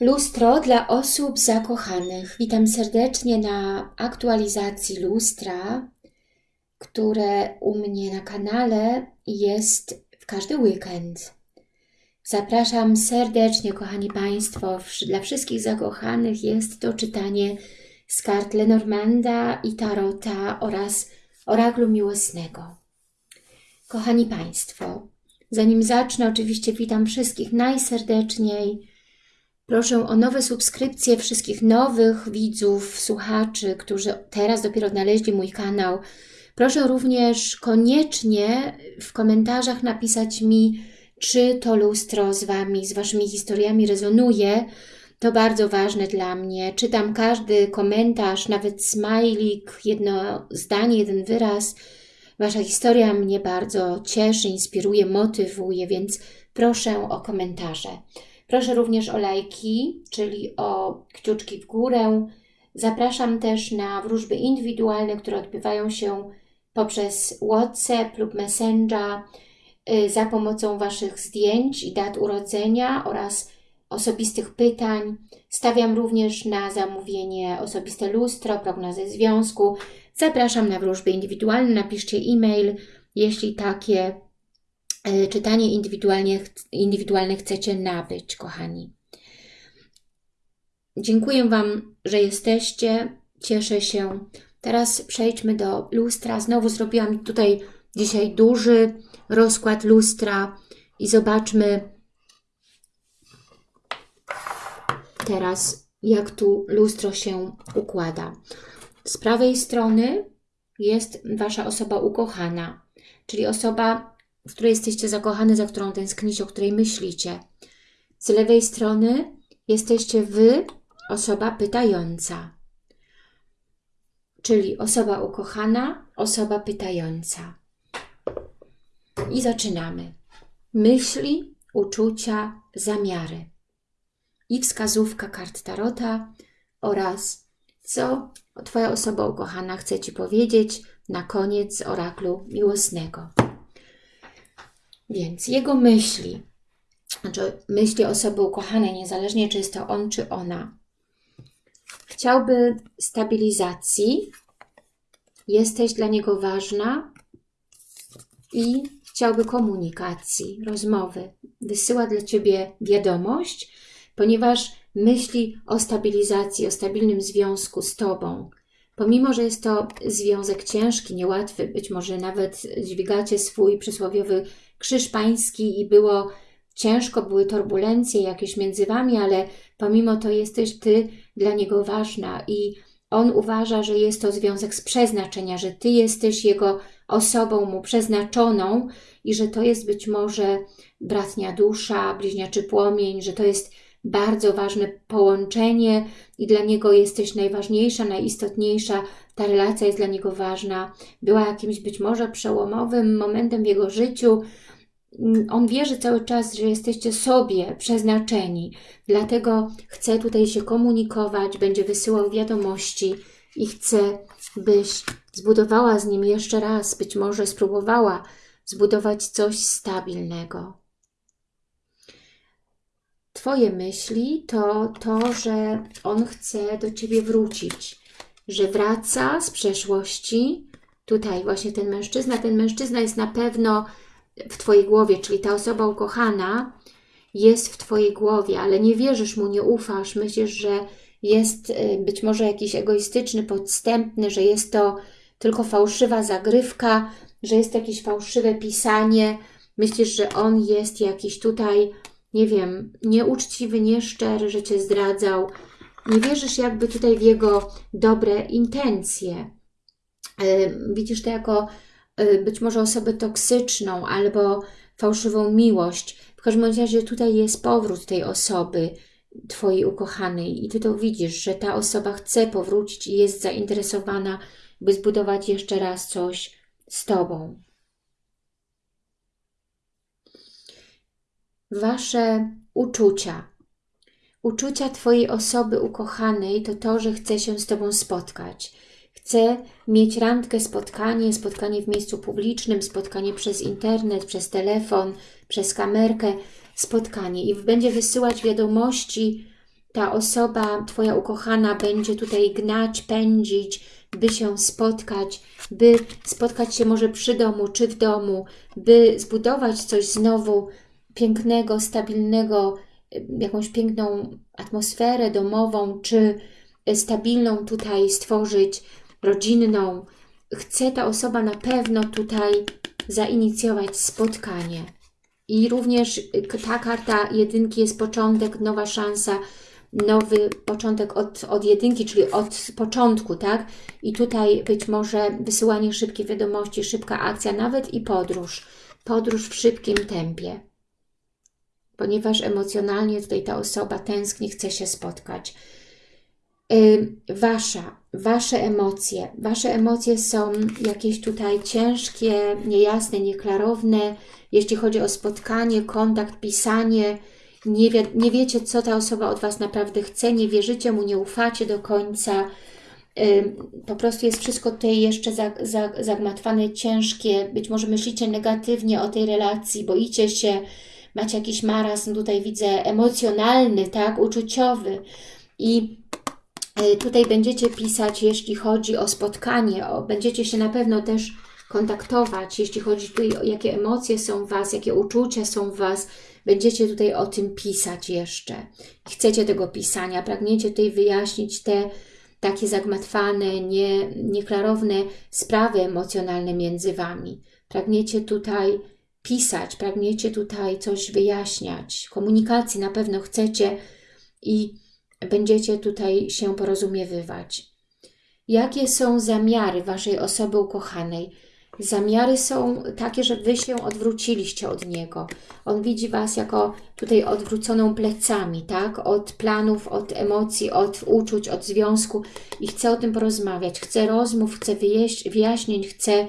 Lustro dla osób zakochanych. Witam serdecznie na aktualizacji lustra, które u mnie na kanale jest w każdy weekend. Zapraszam serdecznie, kochani Państwo, dla wszystkich zakochanych jest to czytanie z kart Lenormanda i Tarota oraz Oraklu Miłosnego. Kochani Państwo, zanim zacznę, oczywiście witam wszystkich najserdeczniej. Proszę o nowe subskrypcje wszystkich nowych widzów, słuchaczy, którzy teraz dopiero odnaleźli mój kanał. Proszę również koniecznie w komentarzach napisać mi, czy to lustro z Wami, z Waszymi historiami rezonuje. To bardzo ważne dla mnie. Czytam każdy komentarz, nawet smajlik, jedno zdanie, jeden wyraz. Wasza historia mnie bardzo cieszy, inspiruje, motywuje, więc proszę o komentarze. Proszę również o lajki, czyli o kciuczki w górę. Zapraszam też na wróżby indywidualne, które odbywają się poprzez WhatsApp lub Messenger y, za pomocą Waszych zdjęć i dat urodzenia oraz osobistych pytań. Stawiam również na zamówienie osobiste lustro, prognozy związku. Zapraszam na wróżby indywidualne, napiszcie e-mail, jeśli takie czytanie indywidualnie, indywidualne chcecie nabyć, kochani. Dziękuję Wam, że jesteście. Cieszę się. Teraz przejdźmy do lustra. Znowu zrobiłam tutaj dzisiaj duży rozkład lustra i zobaczmy teraz, jak tu lustro się układa. Z prawej strony jest Wasza osoba ukochana, czyli osoba, w której jesteście zakochani, za którą tęsknicie, o której myślicie. Z lewej strony jesteście Wy, osoba pytająca. Czyli osoba ukochana, osoba pytająca. I zaczynamy. Myśli, uczucia, zamiary. I wskazówka kart Tarota oraz co Twoja osoba ukochana chce Ci powiedzieć na koniec oraklu miłosnego. Więc jego myśli, znaczy myśli osoby ukochanej, niezależnie czy jest to on czy ona, chciałby stabilizacji, jesteś dla niego ważna i chciałby komunikacji, rozmowy. Wysyła dla Ciebie wiadomość, ponieważ myśli o stabilizacji, o stabilnym związku z Tobą. Pomimo, że jest to związek ciężki, niełatwy, być może nawet dźwigacie swój przysłowiowy krzyż pański i było ciężko, były turbulencje jakieś między Wami, ale pomimo to jesteś Ty dla Niego ważna i On uważa, że jest to związek z przeznaczenia, że Ty jesteś Jego osobą Mu przeznaczoną i że to jest być może bratnia dusza, bliźniaczy płomień, że to jest bardzo ważne połączenie i dla niego jesteś najważniejsza, najistotniejsza, ta relacja jest dla niego ważna, była jakimś być może przełomowym momentem w jego życiu, on wierzy cały czas, że jesteście sobie przeznaczeni, dlatego chce tutaj się komunikować, będzie wysyłał wiadomości i chce, byś zbudowała z nim jeszcze raz, być może spróbowała zbudować coś stabilnego. Twoje myśli to to, że on chce do Ciebie wrócić, że wraca z przeszłości. Tutaj właśnie ten mężczyzna, ten mężczyzna jest na pewno w Twojej głowie, czyli ta osoba ukochana jest w Twojej głowie, ale nie wierzysz mu, nie ufasz, myślisz, że jest y, być może jakiś egoistyczny, podstępny, że jest to tylko fałszywa zagrywka, że jest jakieś fałszywe pisanie, myślisz, że on jest jakiś tutaj nie wiem, nieuczciwy, nieszczery, że Cię zdradzał. Nie wierzysz jakby tutaj w jego dobre intencje. E, widzisz to jako być może osobę toksyczną albo fałszywą miłość. W każdym razie tutaj jest powrót tej osoby, Twojej ukochanej i Ty to widzisz, że ta osoba chce powrócić i jest zainteresowana, by zbudować jeszcze raz coś z Tobą. Wasze uczucia. Uczucia Twojej osoby ukochanej to to, że chce się z Tobą spotkać. Chce mieć randkę, spotkanie, spotkanie w miejscu publicznym, spotkanie przez internet, przez telefon, przez kamerkę, spotkanie. I będzie wysyłać wiadomości. Ta osoba, Twoja ukochana będzie tutaj gnać, pędzić, by się spotkać, by spotkać się może przy domu, czy w domu, by zbudować coś znowu pięknego, stabilnego, jakąś piękną atmosferę domową, czy stabilną tutaj stworzyć, rodzinną. Chce ta osoba na pewno tutaj zainicjować spotkanie. I również ta karta jedynki jest początek, nowa szansa, nowy początek od, od jedynki, czyli od początku, tak? I tutaj być może wysyłanie szybkiej wiadomości, szybka akcja, nawet i podróż. Podróż w szybkim tempie. Ponieważ emocjonalnie tutaj ta osoba tęskni, chce się spotkać. Wasza, Wasze emocje. Wasze emocje są jakieś tutaj ciężkie, niejasne, nieklarowne, jeśli chodzi o spotkanie, kontakt, pisanie, nie, wie, nie wiecie, co ta osoba od Was naprawdę chce, nie wierzycie mu, nie ufacie do końca. Po prostu jest wszystko tutaj jeszcze zagmatwane, ciężkie. Być może myślicie negatywnie o tej relacji, boicie się, macie jakiś marazm, tutaj widzę emocjonalny, tak, uczuciowy. I tutaj będziecie pisać, jeśli chodzi o spotkanie, o, będziecie się na pewno też kontaktować, jeśli chodzi tutaj o jakie emocje są w Was, jakie uczucia są w Was, Będziecie tutaj o tym pisać jeszcze. Chcecie tego pisania, pragniecie tutaj wyjaśnić te takie zagmatwane, nie, nieklarowne sprawy emocjonalne między Wami. Pragniecie tutaj pisać, pragniecie tutaj coś wyjaśniać. Komunikacji na pewno chcecie i będziecie tutaj się porozumiewywać. Jakie są zamiary Waszej osoby ukochanej? Zamiary są takie, że Wy się odwróciliście od Niego. On widzi Was jako tutaj odwróconą plecami, tak? Od planów, od emocji, od uczuć, od związku i chce o tym porozmawiać. Chce rozmów, chce wyjaśnień, chce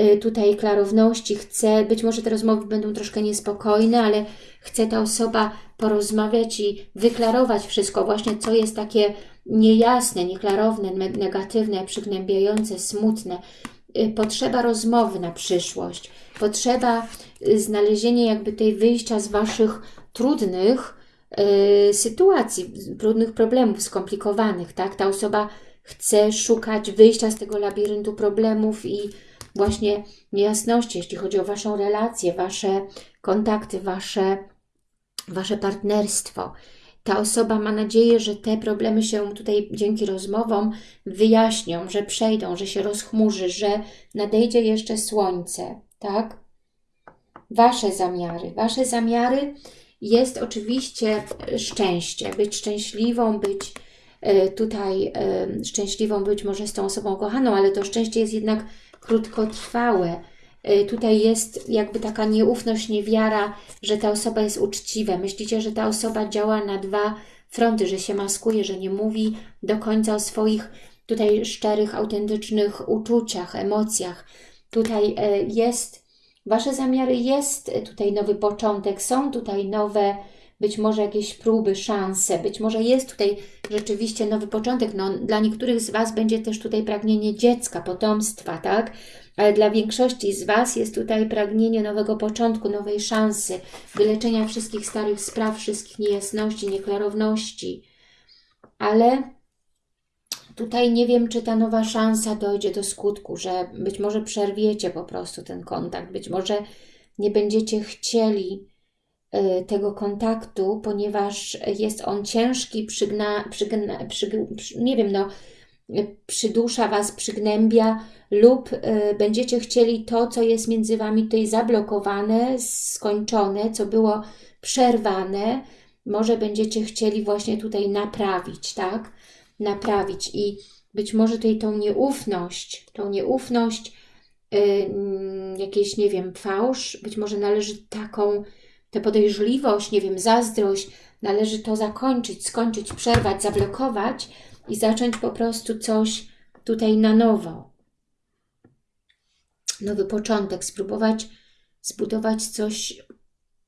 y, tutaj klarowności, chce, być może te rozmowy będą troszkę niespokojne, ale chce ta osoba porozmawiać i wyklarować wszystko, właśnie co jest takie niejasne, nieklarowne, negatywne, przygnębiające, smutne. Y, potrzeba rozmowy na przyszłość, potrzeba y, znalezienia jakby tej wyjścia z Waszych trudnych y, sytuacji, trudnych problemów, skomplikowanych, tak? Ta osoba chce szukać wyjścia z tego labiryntu problemów i właśnie niejasności, jeśli chodzi o Waszą relację, Wasze kontakty, Wasze, wasze partnerstwo. Ta osoba ma nadzieję, że te problemy się tutaj dzięki rozmowom wyjaśnią, że przejdą, że się rozchmurzy, że nadejdzie jeszcze słońce, tak? Wasze zamiary. Wasze zamiary jest oczywiście szczęście, być szczęśliwą, być e, tutaj e, szczęśliwą, być może z tą osobą kochaną, ale to szczęście jest jednak krótkotrwałe tutaj jest jakby taka nieufność, niewiara, że ta osoba jest uczciwa. Myślicie, że ta osoba działa na dwa fronty, że się maskuje, że nie mówi do końca o swoich tutaj szczerych, autentycznych uczuciach, emocjach. Tutaj y, jest, Wasze zamiary jest tutaj nowy początek, są tutaj nowe być może jakieś próby, szanse, być może jest tutaj rzeczywiście nowy początek. No, dla niektórych z Was będzie też tutaj pragnienie dziecka, potomstwa, tak? Ale dla większości z Was jest tutaj pragnienie nowego początku, nowej szansy, wyleczenia wszystkich starych spraw, wszystkich niejasności, nieklarowności. Ale tutaj nie wiem, czy ta nowa szansa dojdzie do skutku, że być może przerwiecie po prostu ten kontakt, być może nie będziecie chcieli tego kontaktu, ponieważ jest on ciężki, przygna, przygna, przyg, nie wiem, no, przydusza Was, przygnębia lub y, będziecie chcieli to, co jest między Wami tutaj zablokowane, skończone, co było przerwane, może będziecie chcieli właśnie tutaj naprawić, tak? Naprawić i być może tutaj tą nieufność, tą nieufność, yy, jakieś, nie wiem, fałsz, być może należy taką tę podejrzliwość, nie wiem, zazdrość, należy to zakończyć, skończyć, przerwać, zablokować i zacząć po prostu coś tutaj na nowo. Nowy początek, spróbować zbudować coś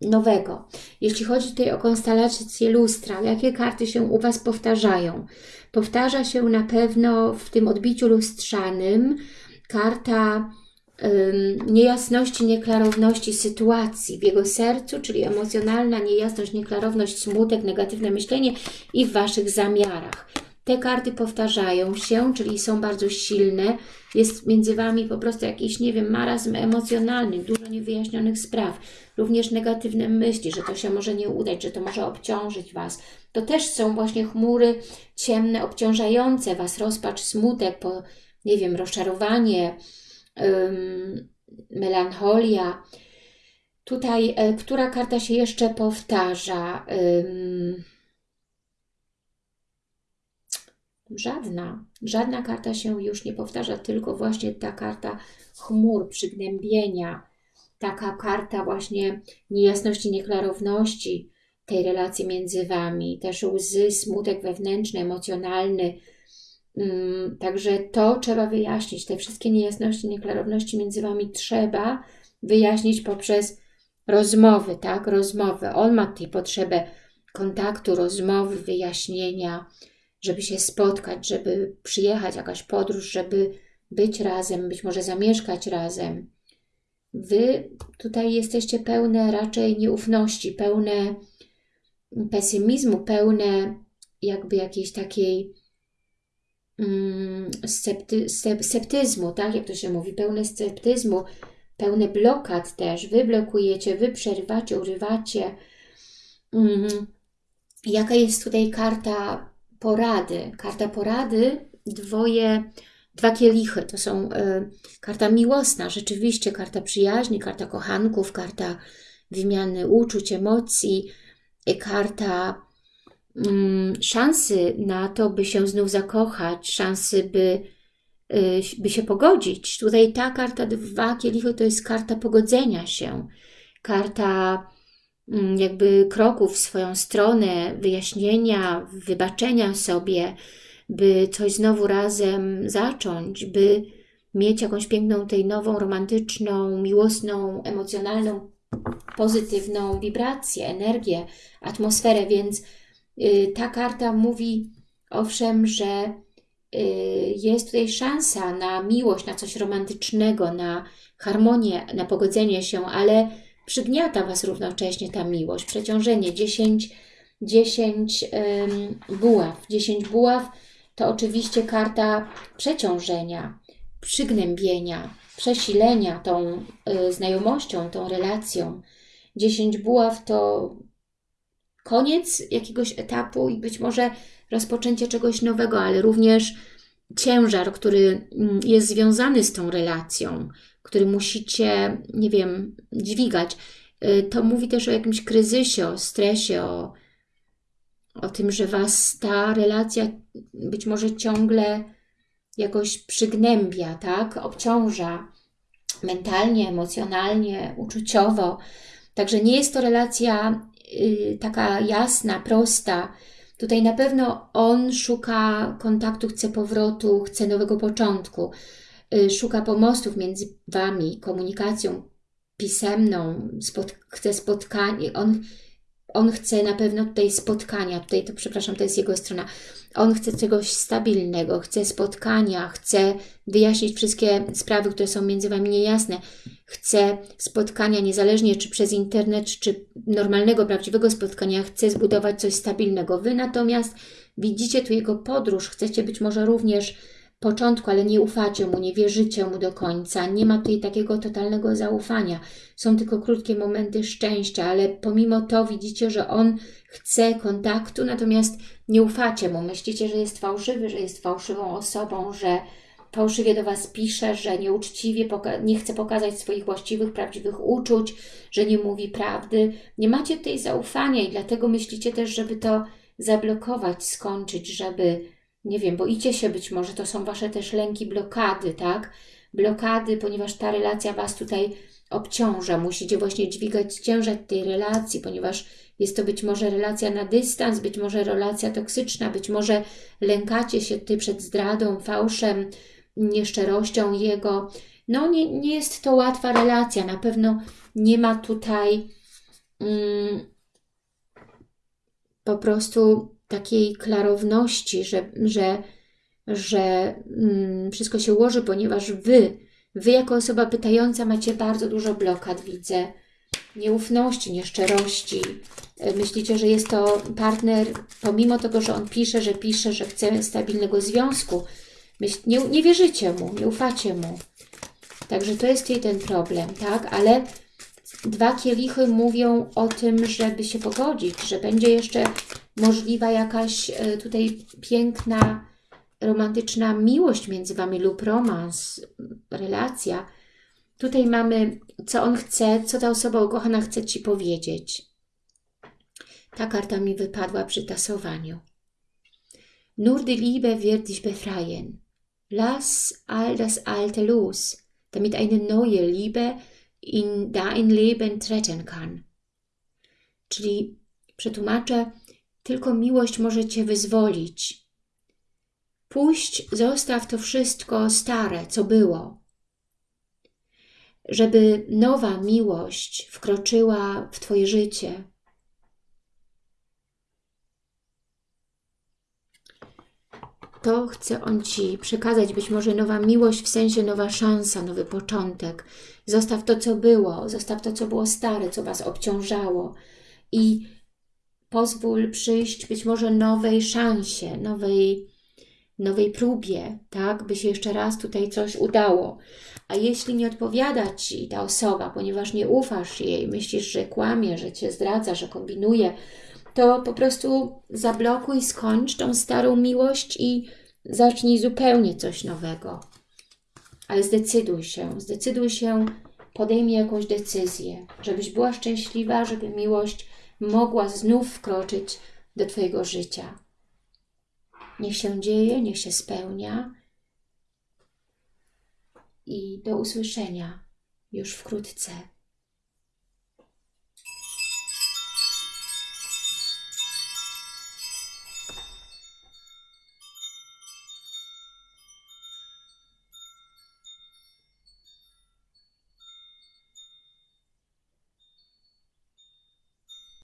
nowego. Jeśli chodzi tutaj o konstelację lustra, jakie karty się u Was powtarzają? Powtarza się na pewno w tym odbiciu lustrzanym karta niejasności, nieklarowności sytuacji w jego sercu, czyli emocjonalna niejasność, nieklarowność, smutek, negatywne myślenie i w Waszych zamiarach. Te karty powtarzają się, czyli są bardzo silne. Jest między Wami po prostu jakiś, nie wiem, marazm emocjonalny, dużo niewyjaśnionych spraw. Również negatywne myśli, że to się może nie udać, że to może obciążyć Was. To też są właśnie chmury ciemne, obciążające Was, rozpacz, smutek, po, nie wiem, rozczarowanie, melancholia. Tutaj, y, która karta się jeszcze powtarza? Żadna, żadna karta się już nie powtarza, tylko właśnie ta karta chmur, przygnębienia, taka karta właśnie niejasności, nieklarowności tej relacji między Wami, też łzy, smutek wewnętrzny, emocjonalny. Mm, także to trzeba wyjaśnić, te wszystkie niejasności, nieklarowności między Wami trzeba wyjaśnić poprzez rozmowy, tak, rozmowy. On ma tutaj potrzebę kontaktu, rozmowy, wyjaśnienia, żeby się spotkać, żeby przyjechać, jakaś podróż, żeby być razem, być może zamieszkać razem. Wy tutaj jesteście pełne raczej nieufności, pełne pesymizmu, pełne jakby jakiejś takiej mm, scepty, sceptyzmu, tak jak to się mówi, pełne sceptyzmu, pełne blokad też. Wy blokujecie, wy przerywacie, urywacie. Mm, jaka jest tutaj karta porady. Karta porady, dwoje, dwa kielichy. To są y, karta miłosna, rzeczywiście karta przyjaźni, karta kochanków, karta wymiany uczuć, emocji, y, karta szansy na to, by się znów zakochać, szansy, by, y, by się pogodzić. Tutaj ta karta dwa kielichy to jest karta pogodzenia się, karta Mm, jakby kroków w swoją stronę, wyjaśnienia, wybaczenia sobie, by coś znowu razem zacząć, by mieć jakąś piękną, tej nową, romantyczną, miłosną, emocjonalną, pozytywną wibrację, energię, atmosferę, więc ta karta mówi owszem, że y, jest tutaj szansa na miłość, na coś romantycznego, na harmonię, na pogodzenie się, ale przygniata Was równocześnie ta miłość, przeciążenie, 10, 10 ym, buław. 10 buław to oczywiście karta przeciążenia, przygnębienia, przesilenia tą y, znajomością, tą relacją. 10 buław to koniec jakiegoś etapu i być może rozpoczęcie czegoś nowego, ale również ciężar, który mm, jest związany z tą relacją, który musicie, nie wiem, dźwigać. Y, to mówi też o jakimś kryzysie, o stresie, o, o tym, że Was ta relacja być może ciągle jakoś przygnębia, tak? Obciąża mentalnie, emocjonalnie, uczuciowo. Także nie jest to relacja taka jasna, prosta. Tutaj na pewno on szuka kontaktu, chce powrotu, chce nowego początku. Y, szuka pomostów między Wami, komunikacją pisemną, spot, chce spotkanie, on, on chce na pewno tutaj spotkania, tutaj to przepraszam, to jest jego strona, on chce czegoś stabilnego, chce spotkania, chce wyjaśnić wszystkie sprawy, które są między Wami niejasne, chce spotkania niezależnie czy przez internet, czy normalnego, prawdziwego spotkania, chce zbudować coś stabilnego. Wy natomiast widzicie tu jego podróż, chcecie być może również początku, ale nie ufacie mu, nie wierzycie mu do końca, nie ma tutaj takiego totalnego zaufania. Są tylko krótkie momenty szczęścia, ale pomimo to widzicie, że on chce kontaktu, natomiast nie ufacie mu. Myślicie, że jest fałszywy, że jest fałszywą osobą, że fałszywie do Was pisze, że nieuczciwie nie chce pokazać swoich właściwych, prawdziwych uczuć, że nie mówi prawdy. Nie macie tutaj zaufania i dlatego myślicie też, żeby to zablokować, skończyć, żeby nie wiem, boicie się być może, to są Wasze też lęki, blokady, tak? Blokady, ponieważ ta relacja Was tutaj obciąża, musicie właśnie dźwigać ciężar tej relacji, ponieważ jest to być może relacja na dystans, być może relacja toksyczna, być może lękacie się Ty przed zdradą, fałszem, nieszczerością Jego. No nie, nie jest to łatwa relacja, na pewno nie ma tutaj mm, po prostu takiej klarowności, że, że, że mm, wszystko się ułoży, ponieważ Wy, Wy jako osoba pytająca macie bardzo dużo blokad, widzę. Nieufności, nieszczerości. E, Myślicie, że jest to partner, pomimo tego, że on pisze, że pisze, że chce stabilnego związku. Myśl, nie, nie wierzycie mu, nie ufacie mu. Także to jest tutaj ten problem, tak? Ale dwa kielichy mówią o tym, żeby się pogodzić, że będzie jeszcze możliwa jakaś e, tutaj piękna, romantyczna miłość między Wami lub romans, relacja. Tutaj mamy, co on chce, co ta osoba ukochana chce Ci powiedzieć. Ta karta mi wypadła przy tasowaniu. Nur die Liebe wird dich befreien. Lass all das Alte los, damit eine neue Liebe in dein Leben treten kann. Czyli przetłumaczę, tylko miłość może Cię wyzwolić. Puść, zostaw to wszystko stare, co było. Żeby nowa miłość wkroczyła w Twoje życie. To chce On Ci przekazać, być może nowa miłość, w sensie nowa szansa, nowy początek. Zostaw to, co było, zostaw to, co było stare, co Was obciążało i pozwól przyjść być może nowej szansie, nowej, nowej próbie, tak, by się jeszcze raz tutaj coś udało. A jeśli nie odpowiada Ci ta osoba, ponieważ nie ufasz jej, myślisz, że kłamie, że Cię zdradza, że kombinuje, to po prostu zablokuj, skończ tą starą miłość i zacznij zupełnie coś nowego. Ale zdecyduj się, zdecyduj się, podejmij jakąś decyzję, żebyś była szczęśliwa, żeby miłość mogła znów wkroczyć do Twojego życia. Niech się dzieje, niech się spełnia i do usłyszenia już wkrótce.